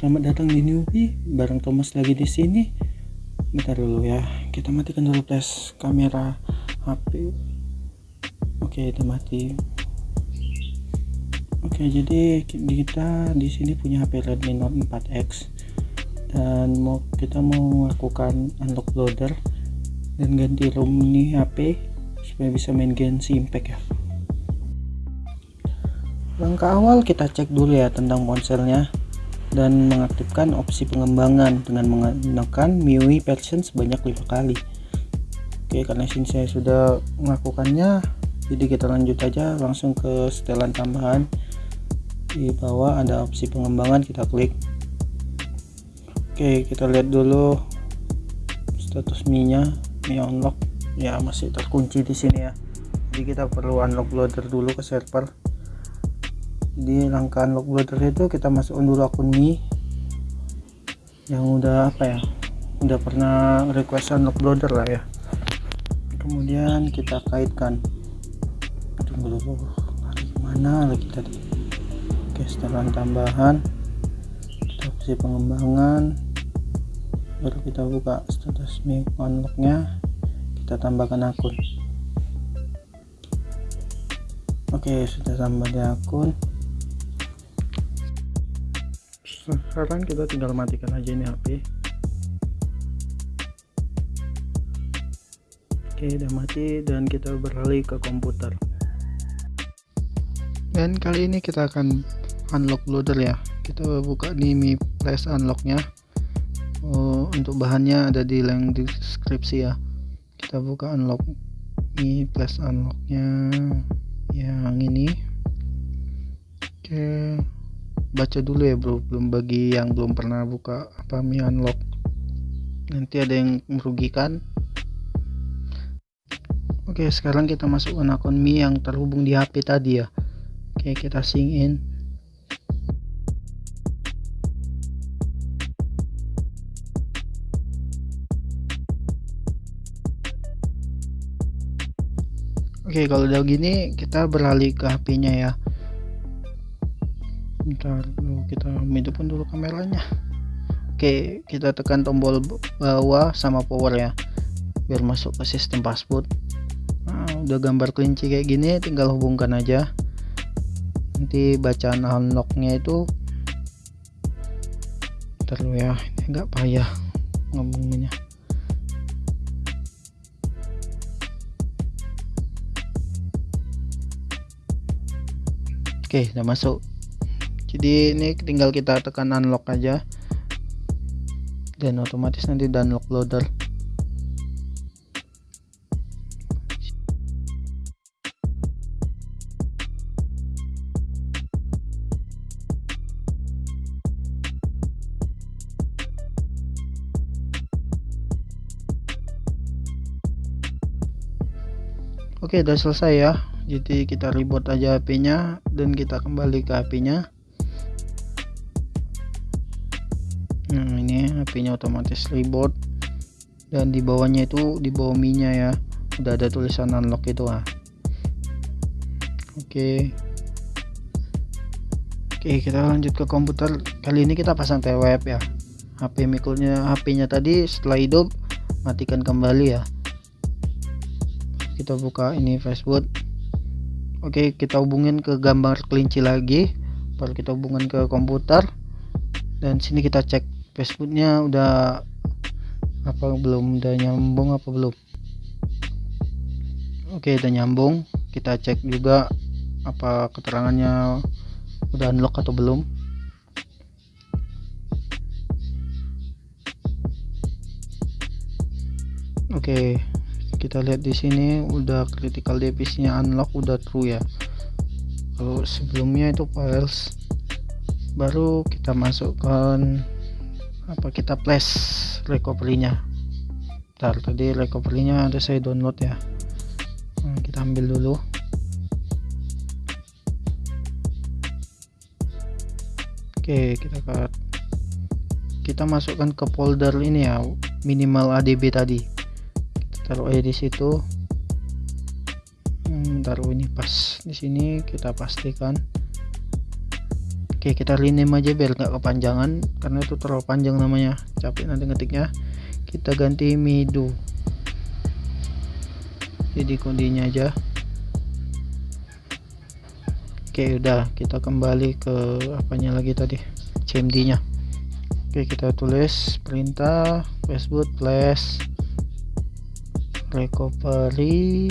Selamat datang di Newbie. Bareng Thomas lagi di sini. Bentar dulu ya, kita matikan dulu flash kamera HP. Oke, udah mati. Oke, jadi kita di sini punya HP Redmi Note 4X dan mau kita mau melakukan unlock loader dan ganti ROM ini HP supaya bisa main Genshin Impact ya langkah awal kita cek dulu ya tentang ponselnya dan mengaktifkan opsi pengembangan dengan menggunakan MIUI version sebanyak lima kali. Oke karena sini saya sudah melakukannya jadi kita lanjut aja langsung ke setelan tambahan. Di bawah ada opsi pengembangan kita klik. Oke kita lihat dulu status Mi nya Mi unlock. Ya masih terkunci di sini ya. Jadi kita perlu unlock loader dulu ke server di langkah unlock browser itu kita masukkan dulu akun Mi. Yang udah apa ya? Udah pernah request unlock browser lah ya. Kemudian kita kaitkan. Tunggu dulu hari mana lagi tadi? Oke setelah tambahan. Kita opsi pengembangan. Baru kita buka status Mi unlocknya kita tambahkan akun. Oke, sudah tambah di akun sekarang kita tinggal matikan aja ini HP oke udah mati dan kita beralih ke komputer. Dan kali ini kita akan unlock loader ya. Kita buka nih Mi unlocknya. Oh, untuk bahannya ada di link deskripsi ya. Kita buka unlock Mi Flash unlocknya yang ini. Oke baca dulu ya bro. Belum bagi yang belum pernah buka apa Mi Unlock. Nanti ada yang merugikan. Oke sekarang kita masukkan akun Mi yang terhubung di HP tadi ya. Oke kita sync in. Oke kalau udah gini kita beralih ke HP nya ya bentar dulu kita hidupkan dulu kameranya. Oke kita tekan tombol bawah sama power ya biar masuk ke sistem password. Nah, udah gambar kelinci kayak gini tinggal hubungkan aja. Nanti bacaan unlocknya itu terlalu ya ini enggak payah ngomongnya oke udah masuk jadi ini tinggal kita tekan unlock aja. Dan otomatis nanti download loader. Oke udah selesai ya. Jadi kita reboot aja HP nya dan kita kembali ke HP nya HP-nya otomatis reboot. Dan di bawahnya itu di bawah minya ya udah ada tulisan unlock itu ah. Oke. Oke kita lanjut ke komputer. Kali ini kita pasang TWF ya. HP mikulnya HP-nya tadi setelah hidup matikan kembali ya. Kita buka ini Facebook oke kita hubungin ke gambar kelinci lagi. Baru kita hubungin ke komputer. Dan sini kita cek Facebooknya udah apa belum udah nyambung apa belum? Oke udah nyambung. Kita cek juga apa keterangannya udah unlock atau belum. Oke kita lihat di sini udah critical device-nya unlock udah true ya. Kalau sebelumnya itu files baru kita masukkan apa kita flash recovery-nya? Bentar, tadi recovery-nya ada saya download ya. Nah, kita ambil dulu. Oke kita cut. Kita masukkan ke folder ini ya minimal adb tadi. Kita taruh aja di situ. Hmm, taruh ini pas di sini kita pastikan Oke kita rename aja biar nggak kepanjangan karena itu terlalu panjang namanya. Capek nanti ngetiknya. Kita ganti mido jadi kodinya aja. Oke udah. Kita kembali ke apanya lagi tadi? CMD nya Oke kita tulis perintah Facebook flash recovery.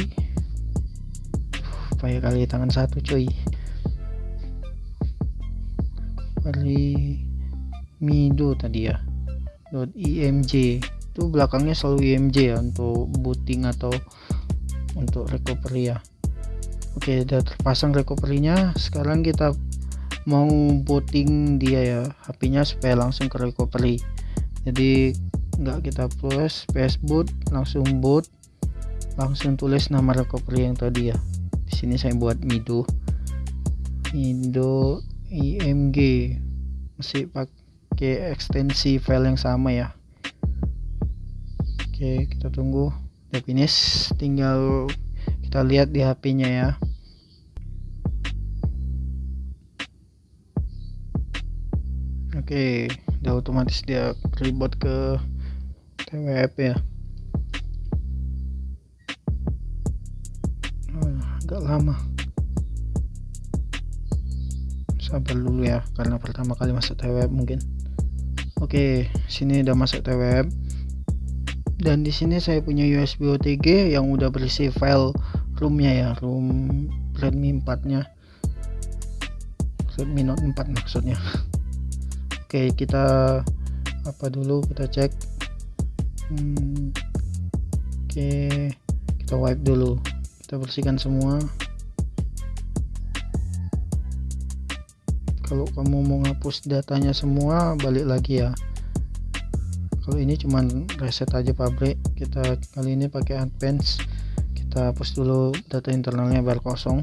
Payah kali tangan satu cuy recovery mido tadi ya .img itu belakangnya selalu img ya untuk booting atau untuk recovery ya. Oke udah terpasang recovery-nya. Sekarang kita mau booting dia ya. HP nya supaya langsung ke recovery. Jadi nggak kita plus PS boot langsung boot langsung tulis nama recovery yang tadi ya. Di sini saya buat mido. Mido img masih pakai ekstensi file yang sama ya oke kita tunggu udah finish tinggal kita lihat di HP nya ya Oke, udah otomatis dia reboot ke TWF ya. Oh, agak lama. Sabar dulu ya, karena pertama kali masuk TWF mungkin. Oke, sini udah masuk TWF. Dan di sini saya punya USB OTG yang udah berisi file roomnya ya, room Redmi 4-nya. Redmi Note 4 maksudnya. Oke kita apa dulu kita cek hmm, Oke kita wipe dulu kita bersihkan semua kalau kamu mau ngapus datanya semua balik lagi ya. Kalau ini cuman reset aja pabrik kita kali ini pakai advance. Kita hapus dulu data internalnya biar kosong.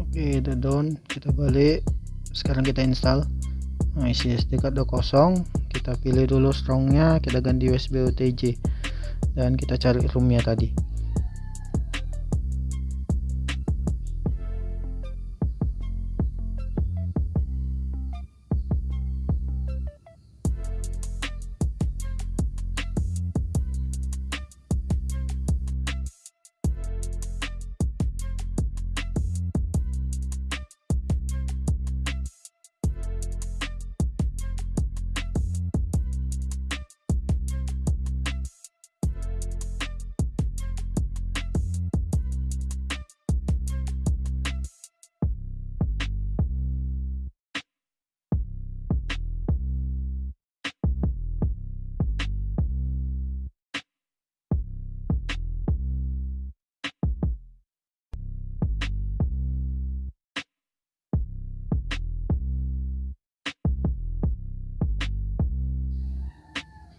Oke udah down. Kita balik. Sekarang kita install. Nah isi SD card kosong. Kita pilih dulu strongnya. Kita ganti USB OTG dan kita cari roomnya tadi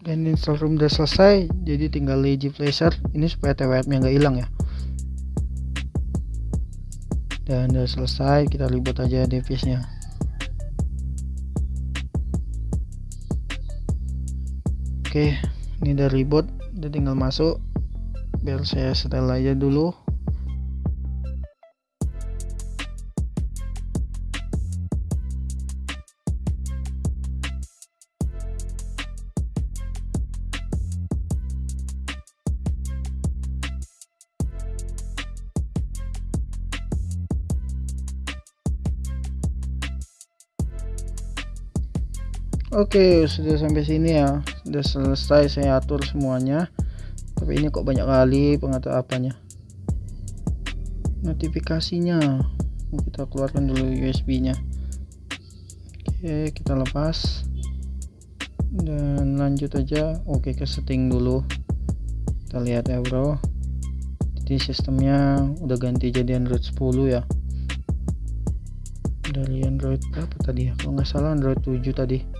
dan install room udah selesai jadi tinggal lazy pleasure ini supaya TWF nya nggak hilang ya. Dan udah selesai kita ribut aja device nya oke ini udah ribut udah tinggal masuk. Biar saya setel aja dulu Oke sudah sampai sini ya. Sudah selesai saya atur semuanya. Tapi ini kok banyak kali pengatur apanya? Notifikasinya. Kita keluarkan dulu USB nya oke kita lepas. Dan lanjut aja. Oke ke setting dulu. Kita lihat ya bro. Jadi sistemnya udah ganti jadi Android 10 ya. Dari Android berapa tadi ya? Kalau nggak salah Android 7 tadi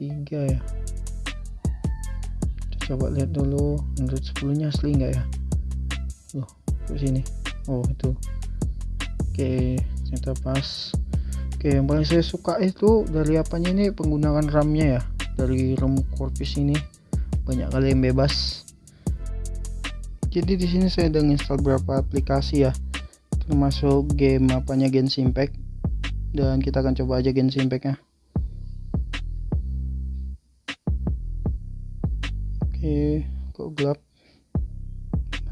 3 ya. Kita coba lihat dulu Android 10 nya asli enggak ya? Loh ke sini? Oh itu. Oke ternyata pas. Oke yang paling saya suka itu dari apanya ini? Penggunaan RAM nya ya? Dari RAM Corpus ini. Banyak kali yang bebas. Jadi di sini saya udah install beberapa aplikasi ya. Termasuk game apanya Genshin Impact. Dan kita akan coba aja Genshin Impact nya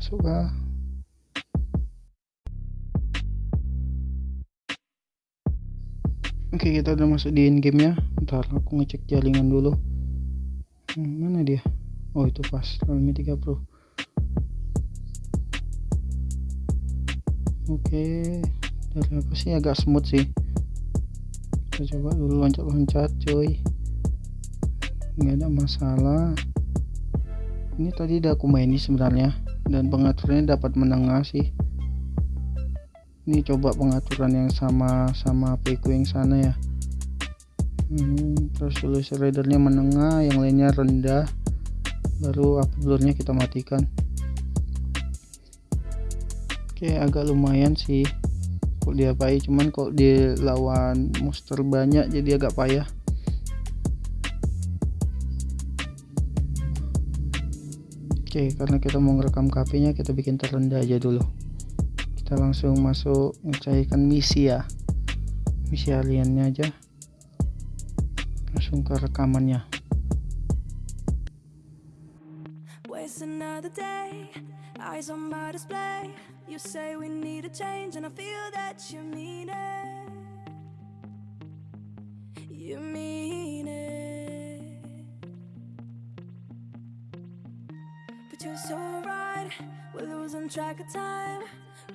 masuk kah oke kita udah masuk di in game nya ntar aku ngecek jaringan dulu. Hmm, mana dia? Oh itu pas. Realme 3 Pro. Oke dari apa sih? Agak smooth sih. Kita coba dulu loncat-loncat cuy. Nggak ada masalah. Ini tadi udah aku main sebenarnya dan pengaturannya dapat menengah sih. Ini coba pengaturan yang sama sama ku yang sana ya. Hmm, terus resolusi readernya menengah yang lainnya rendah. Baru uploadnya kita matikan. Oke agak lumayan sih. Kok dia payah cuman kok dia lawan monster banyak jadi agak payah oke karena kita mau ngerekam KP nya kita bikin terendah aja dulu. Kita langsung masuk mencairkan misi ya. Misi aliennya aja. Langsung ke rekamannya. You mean so right We're losing track of time.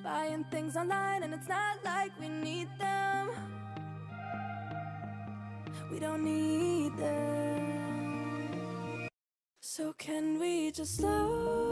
Buying things online and it's not like we need them. We don't need them. So can we just slow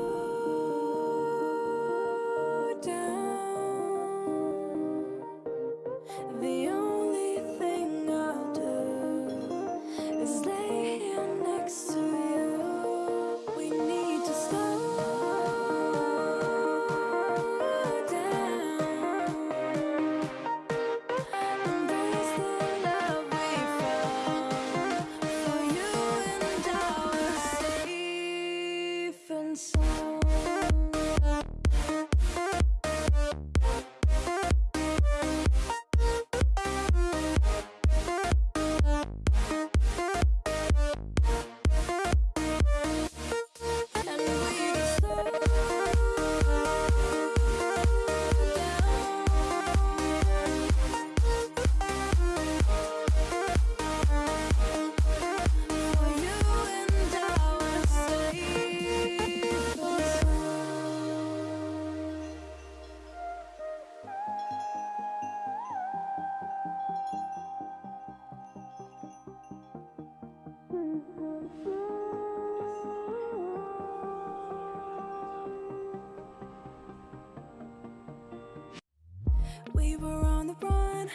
We were on the run,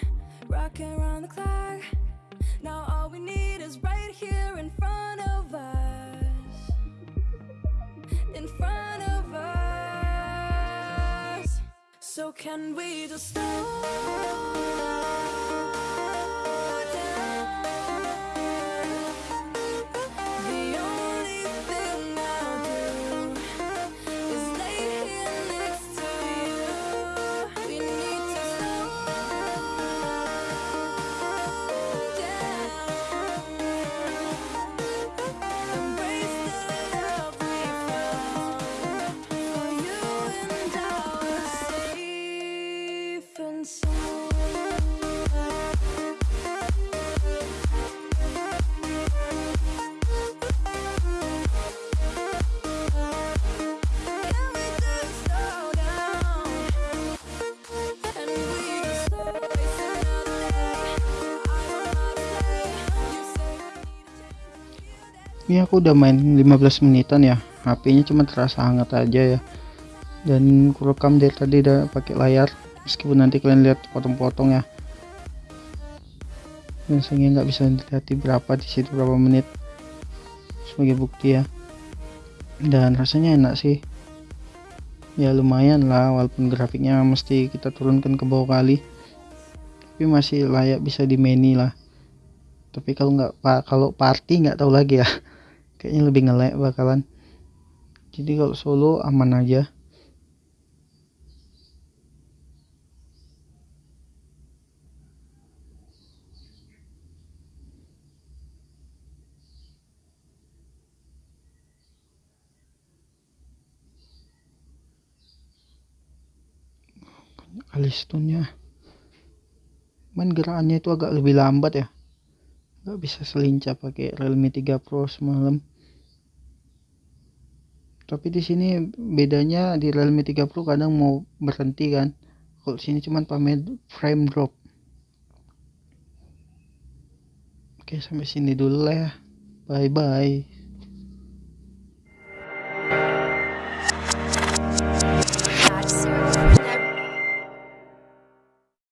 rocking around the clock. Now all we need is right here in front of us. In front of us. So can we just stop? Ini aku udah main 15 menitan ya. HP-nya cuma terasa hangat aja ya. Dan kurekam dari tadi udah pakai layar meskipun nanti kalian lihat potong-potong ya. Dan sehingga nggak bisa dilihat di berapa di situ berapa menit. Sebagai bukti ya. Dan rasanya enak sih. Ya lumayan lah walaupun grafiknya mesti kita turunkan ke bawah kali. Tapi masih layak bisa di menu lah. Tapi kalau nggak kalau party nggak tahu lagi ya kayaknya lebih ngelek bakalan. Jadi kalau solo aman aja. Kali stunnya. Main gerakannya itu agak lebih lambat ya nggak bisa selincah pakai Realme 3 Pro semalam. Tapi di sini bedanya di Realme 3 Pro kadang mau berhenti kan. Kalau sini cuman pamer frame drop. Oke sampai sini dulu lah ya. Bye bye